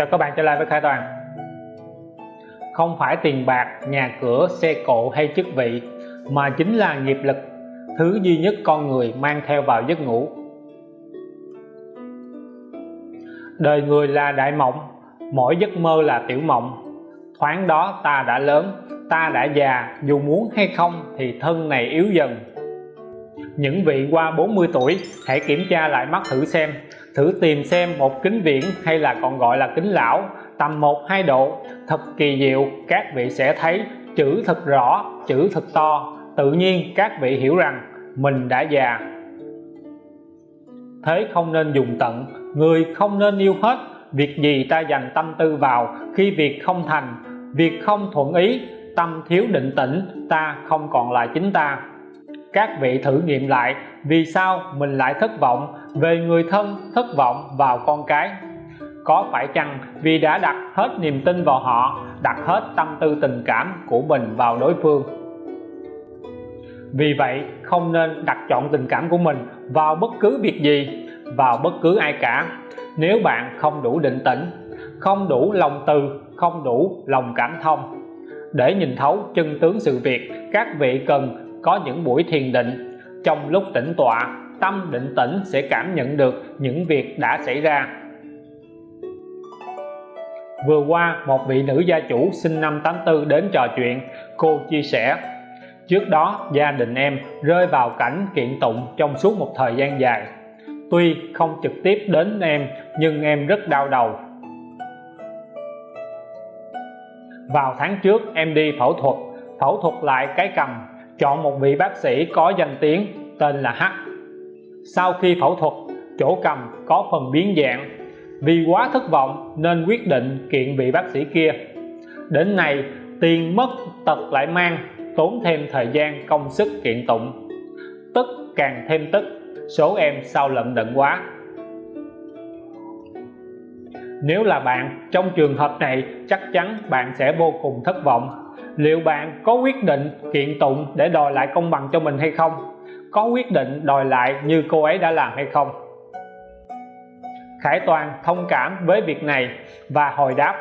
chào các bạn trở lại với Khải Toàn. Không phải tiền bạc, nhà cửa, xe cộ hay chức vị, mà chính là nghiệp lực, thứ duy nhất con người mang theo vào giấc ngủ. Đời người là đại mộng, mỗi giấc mơ là tiểu mộng. Thoáng đó ta đã lớn, ta đã già, dù muốn hay không thì thân này yếu dần. Những vị qua 40 tuổi, hãy kiểm tra lại mắt thử xem thử tìm xem một kính viễn hay là còn gọi là kính lão, tầm 1-2 độ. Thật kỳ diệu, các vị sẽ thấy chữ thật rõ, chữ thật to. Tự nhiên, các vị hiểu rằng mình đã già. Thế không nên dùng tận. Người không nên yêu hết. Việc gì ta dành tâm tư vào khi việc không thành? Việc không thuận ý, tâm thiếu định tĩnh, ta không còn là chính ta các vị thử nghiệm lại vì sao mình lại thất vọng về người thân thất vọng vào con cái. Có phải chăng vì đã đặt hết niềm tin vào họ, đặt hết tâm tư tình cảm của mình vào đối phương? Vì vậy, không nên đặt chọn tình cảm của mình vào bất cứ việc gì, vào bất cứ ai cả. Nếu bạn không đủ định tĩnh, không đủ lòng từ, không đủ lòng cảm thông, để nhìn thấu chân tướng sự việc, các vị cần có những buổi thiền định. Trong lúc tĩnh tọa, tâm định tĩnh sẽ cảm nhận được những việc đã xảy ra. Vừa qua, một vị nữ gia chủ sinh năm 84 đến trò chuyện. Cô chia sẻ, trước đó, gia đình em rơi vào cảnh kiện tụng trong suốt một thời gian dài. Tuy không trực tiếp đến em, nhưng em rất đau đầu. Vào tháng trước, em đi phẫu thuật. Phẫu thuật lại cái cầm chọn một vị bác sĩ có danh tiếng tên là H. Sau khi phẫu thuật, chỗ cầm có phần biến dạng. Vì quá thất vọng nên quyết định kiện vị bác sĩ kia. Đến nay tiền mất tật lại mang, tốn thêm thời gian, công sức kiện tụng. Tức càng thêm tức, số em sao lận đận quá. Nếu là bạn, trong trường hợp này chắc chắn bạn sẽ vô cùng thất vọng liệu bạn có quyết định kiện tụng để đòi lại công bằng cho mình hay không? Có quyết định đòi lại như cô ấy đã làm hay không? Khải Toàn thông cảm với việc này và hồi đáp,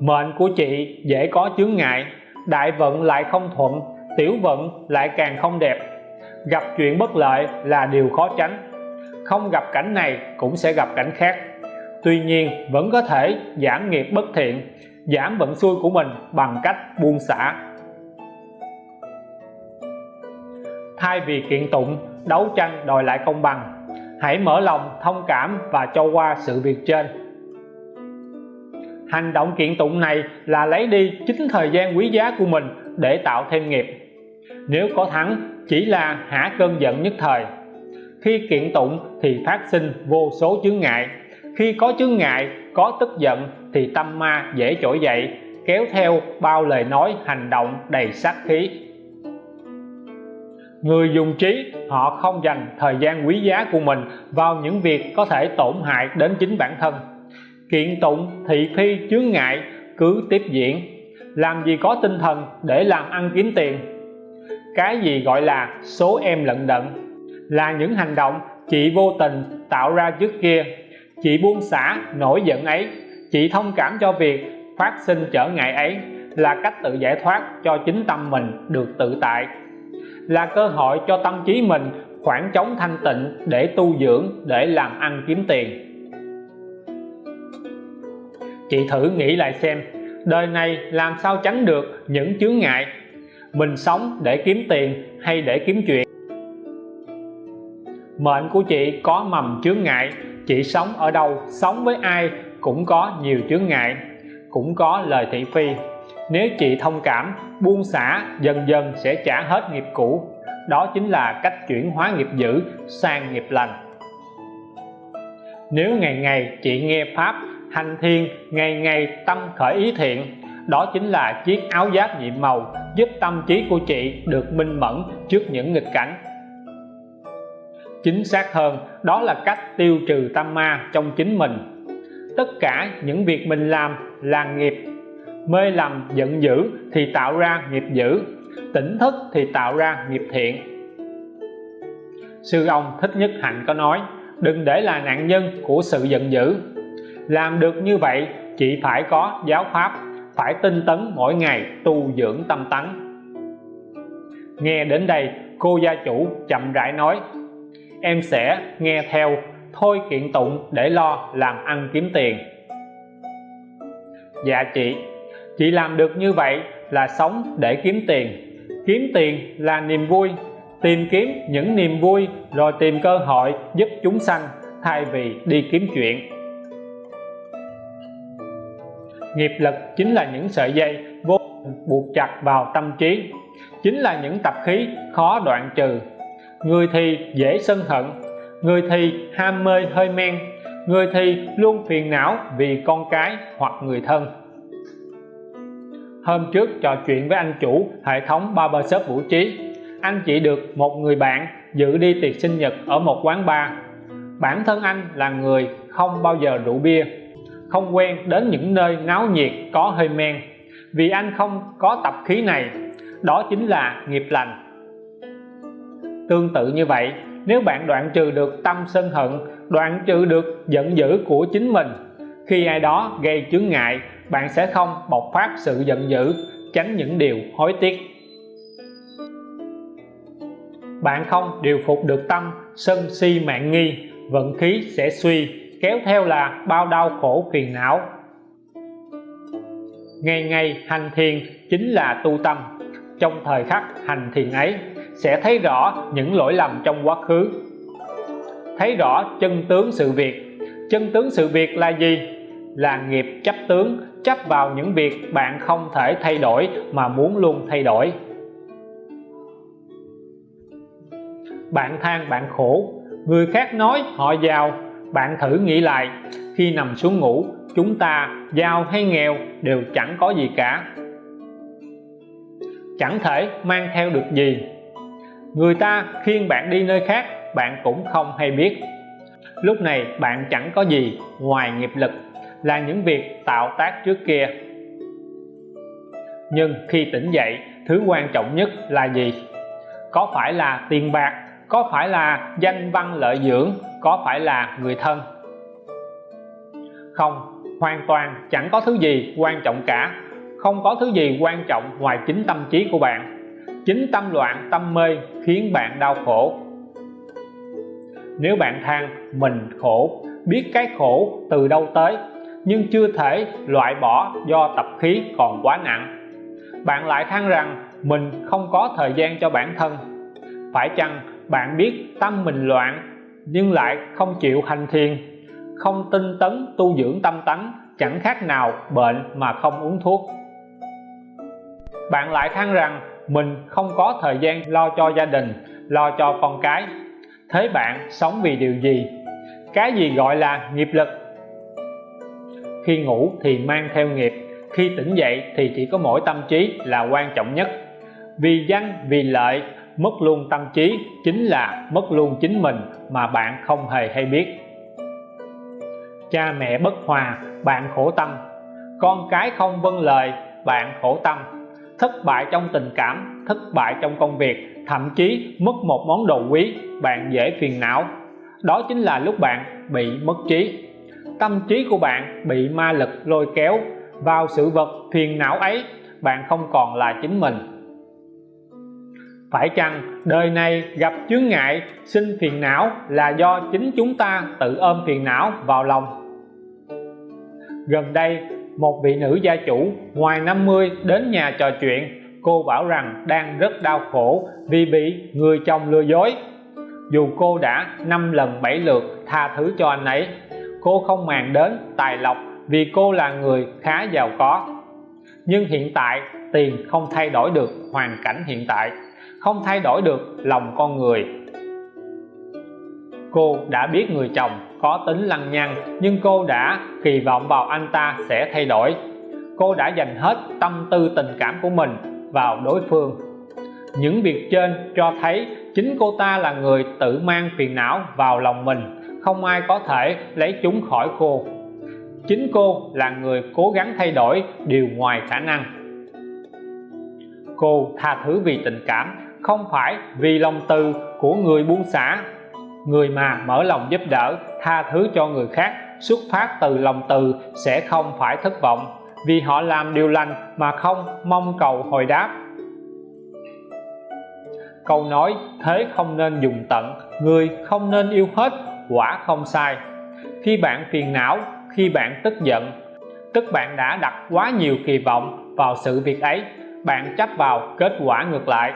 mệnh của chị dễ có chướng ngại, đại vận lại không thuận, tiểu vận lại càng không đẹp. Gặp chuyện bất lợi là điều khó tránh. Không gặp cảnh này cũng sẽ gặp cảnh khác. Tuy nhiên vẫn có thể giảm nghiệp bất thiện giảm vận xui của mình bằng cách buông xả. Thay vì kiện tụng, đấu tranh đòi lại công bằng, hãy mở lòng thông cảm và cho qua sự việc trên. Hành động kiện tụng này là lấy đi chính thời gian quý giá của mình để tạo thêm nghiệp. Nếu có thắng, chỉ là hả cơn giận nhất thời. Khi kiện tụng thì phát sinh vô số chướng ngại khi có chướng ngại, có tức giận thì tâm ma dễ trỗi dậy, kéo theo bao lời nói hành động đầy sát khí. Người dùng trí, họ không dành thời gian quý giá của mình vào những việc có thể tổn hại đến chính bản thân. Kiện tụng thị phi chướng ngại, cứ tiếp diễn. Làm gì có tinh thần để làm ăn kiếm tiền. Cái gì gọi là số em lận đận, là những hành động chị vô tình tạo ra trước kia chị buông xả nổi giận ấy. Chị thông cảm cho việc phát sinh trở ngại ấy là cách tự giải thoát cho chính tâm mình được tự tại, là cơ hội cho tâm trí mình khoảng trống thanh tịnh để tu dưỡng, để làm ăn kiếm tiền. Chị thử nghĩ lại xem, đời này làm sao tránh được những chướng ngại? Mình sống để kiếm tiền hay để kiếm chuyện? Mệnh của chị có mầm chướng ngại. Chị sống ở đâu, sống với ai cũng có nhiều chướng ngại, cũng có lời thị phi. Nếu chị thông cảm, buông xả, dần dần sẽ trả hết nghiệp cũ. Đó chính là cách chuyển hóa nghiệp dữ sang nghiệp lành. Nếu ngày ngày chị nghe pháp hành thiền, ngày ngày tâm khởi ý thiện, đó chính là chiếc áo giáp nhiệm màu giúp tâm trí của chị được minh mẫn trước những nghịch cảnh chính xác hơn. Đó là cách tiêu trừ tâm ma trong chính mình. Tất cả những việc mình làm là nghiệp. Mê lầm, giận dữ thì tạo ra nghiệp dữ. Tỉnh thức thì tạo ra nghiệp thiện. Sư ông thích nhất hạnh có nói, đừng để là nạn nhân của sự giận dữ. Làm được như vậy, chỉ phải có giáo pháp, phải tinh tấn mỗi ngày tu dưỡng tâm tánh. Nghe đến đây, cô gia chủ chậm rãi nói em sẽ nghe theo. Thôi kiện tụng để lo làm ăn kiếm tiền. Dạ chị chị làm được như vậy là sống để kiếm tiền. Kiếm tiền là niềm vui. Tìm kiếm những niềm vui rồi tìm cơ hội giúp chúng sanh thay vì đi kiếm chuyện. Nghiệp lực chính là những sợi dây vô buộc chặt vào tâm trí. Chính là những tập khí khó đoạn trừ người thì dễ sân hận, người thì ham mê hơi men, người thì luôn phiền não vì con cái hoặc người thân. Hôm trước trò chuyện với anh chủ hệ thống barbershop vũ trí. Anh chỉ được một người bạn dự đi tiệc sinh nhật ở một quán bar. Bản thân anh là người không bao giờ rượu bia, không quen đến những nơi náo nhiệt có hơi men. Vì anh không có tập khí này, đó chính là nghiệp lành tương tự như vậy. Nếu bạn đoạn trừ được tâm sân hận, đoạn trừ được giận dữ của chính mình, khi ai đó gây chướng ngại, bạn sẽ không bộc phát sự giận dữ, tránh những điều hối tiếc. Bạn không điều phục được tâm, sân si mạng nghi, vận khí sẽ suy, kéo theo là bao đau khổ phiền não. Ngày ngày hành thiền chính là tu tâm, trong thời khắc hành thiền ấy sẽ thấy rõ những lỗi lầm trong quá khứ. Thấy rõ chân tướng sự việc. Chân tướng sự việc là gì? Là nghiệp chấp tướng, chấp vào những việc bạn không thể thay đổi mà muốn luôn thay đổi. Bạn than bạn khổ. Người khác nói, họ giàu. Bạn thử nghĩ lại. Khi nằm xuống ngủ, chúng ta, giàu hay nghèo, đều chẳng có gì cả. Chẳng thể mang theo được gì người ta khiêng bạn đi nơi khác, bạn cũng không hay biết. Lúc này, bạn chẳng có gì ngoài nghiệp lực, là những việc tạo tác trước kia. Nhưng khi tỉnh dậy, thứ quan trọng nhất là gì? Có phải là tiền bạc, có phải là danh văn lợi dưỡng, có phải là người thân? Không, hoàn toàn chẳng có thứ gì quan trọng cả. Không có thứ gì quan trọng ngoài chính tâm trí của bạn chính tâm loạn, tâm mê khiến bạn đau khổ. Nếu bạn than, mình khổ, biết cái khổ từ đâu tới, nhưng chưa thể loại bỏ do tập khí còn quá nặng. Bạn lại than rằng, mình không có thời gian cho bản thân. Phải chăng bạn biết tâm mình loạn, nhưng lại không chịu hành thiền, không tinh tấn tu dưỡng tâm tánh, chẳng khác nào bệnh mà không uống thuốc? Bạn lại than rằng mình không có thời gian lo cho gia đình, lo cho con cái. Thế bạn sống vì điều gì? Cái gì gọi là nghiệp lực? Khi ngủ thì mang theo nghiệp, khi tỉnh dậy thì chỉ có mỗi tâm trí là quan trọng nhất. Vì danh vì lợi, mất luôn tâm trí chính là mất luôn chính mình mà bạn không hề hay biết. Cha mẹ bất hòa, bạn khổ tâm. Con cái không vâng lời, bạn khổ tâm thất bại trong tình cảm, thất bại trong công việc, thậm chí mất một món đồ quý, bạn dễ phiền não. Đó chính là lúc bạn bị mất trí. Tâm trí của bạn bị ma lực lôi kéo, vào sự vật phiền não ấy, bạn không còn là chính mình. Phải chăng đời này gặp chướng ngại, sinh phiền não là do chính chúng ta tự ôm phiền não vào lòng? Gần đây một vị nữ gia chủ ngoài 50 đến nhà trò chuyện. Cô bảo rằng đang rất đau khổ vì bị người chồng lừa dối. Dù cô đã 5 lần 7 lượt tha thứ cho anh ấy, cô không màng đến tài lộc vì cô là người khá giàu có. Nhưng hiện tại, tiền không thay đổi được hoàn cảnh hiện tại. Không thay đổi được lòng con người cô đã biết người chồng có tính lăng nhăng, nhưng cô đã kỳ vọng vào anh ta sẽ thay đổi. Cô đã dành hết tâm tư tình cảm của mình vào đối phương. Những việc trên cho thấy chính cô ta là người tự mang phiền não vào lòng mình, không ai có thể lấy chúng khỏi cô. Chính cô là người cố gắng thay đổi điều ngoài khả năng. Cô tha thứ vì tình cảm, không phải vì lòng từ của người buông xả người mà mở lòng giúp đỡ, tha thứ cho người khác, xuất phát từ lòng từ sẽ không phải thất vọng. Vì họ làm điều lành mà không mong cầu hồi đáp. Câu nói, thế không nên dùng tận, người không nên yêu hết, quả không sai. Khi bạn phiền não, khi bạn tức giận, tức bạn đã đặt quá nhiều kỳ vọng vào sự việc ấy, bạn chấp vào kết quả ngược lại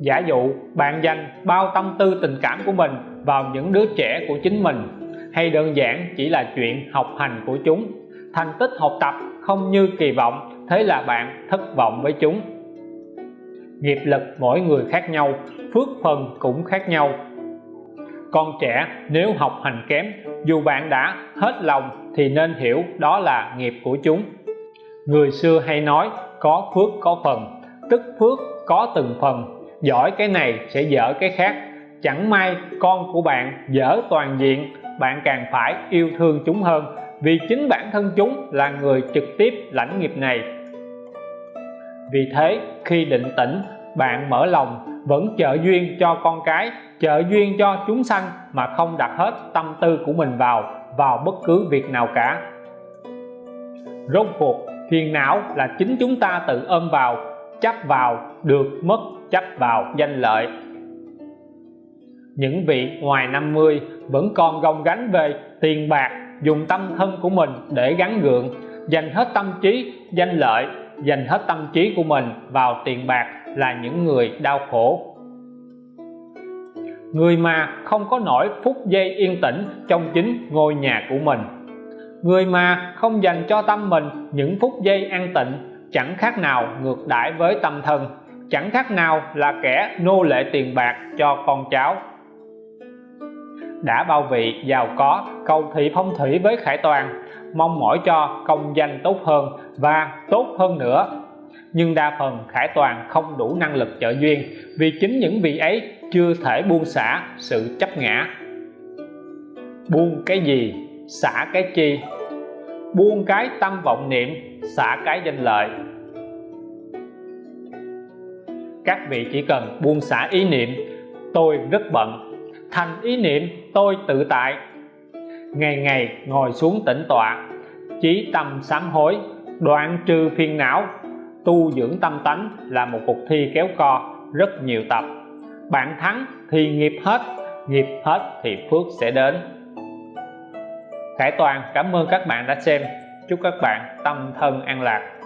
giả dụ bạn dành bao tâm tư tình cảm của mình vào những đứa trẻ của chính mình, hay đơn giản chỉ là chuyện học hành của chúng. Thành tích học tập không như kỳ vọng, thế là bạn thất vọng với chúng. Nghiệp lực mỗi người khác nhau, phước phần cũng khác nhau. Con trẻ nếu học hành kém, dù bạn đã hết lòng thì nên hiểu đó là nghiệp của chúng. Người xưa hay nói, có phước có phần, tức phước có từng phần giỏi cái này sẽ dở cái khác. Chẳng may con của bạn dở toàn diện, bạn càng phải yêu thương chúng hơn, vì chính bản thân chúng là người trực tiếp lãnh nghiệp này. Vì thế, khi định tĩnh, bạn mở lòng, vẫn trợ duyên cho con cái, trợ duyên cho chúng sanh mà không đặt hết tâm tư của mình vào vào bất cứ việc nào cả. Rốt cuộc, phiền não là chính chúng ta tự ôm vào, chấp vào, được mất chấp vào danh lợi. Những vị ngoài 50 vẫn còn gồng gánh về tiền bạc, dùng tâm thân của mình để gắn gượng, dành hết tâm trí, danh lợi, dành hết tâm trí của mình vào tiền bạc là những người đau khổ. Người mà không có nổi phút giây yên tĩnh trong chính ngôi nhà của mình. Người mà không dành cho tâm mình những phút giây an tịnh, chẳng khác nào ngược đãi với tâm thân chẳng khác nào là kẻ nô lệ tiền bạc cho con cháu. Đã bao vị giàu có, cầu thị phong thủy với khải toàn, mong mỏi cho công danh tốt hơn và tốt hơn nữa. Nhưng đa phần khải toàn không đủ năng lực trợ duyên vì chính những vị ấy chưa thể buông xả sự chấp ngã. Buông cái gì, xả cái chi? Buông cái tâm vọng niệm, xả cái danh lợi các vị chỉ cần buông xả ý niệm, tôi rất bận. Thành ý niệm, tôi tự tại. Ngày ngày ngồi xuống tĩnh tọa chí tâm sám hối, đoạn trừ phiền não. Tu dưỡng tâm tánh là một cuộc thi kéo co, rất nhiều tập. Bạn thắng thì nghiệp hết nghiệp hết thì phước sẽ đến. Khải Toàn, cảm ơn các bạn đã xem. Chúc các bạn tâm thân an lạc.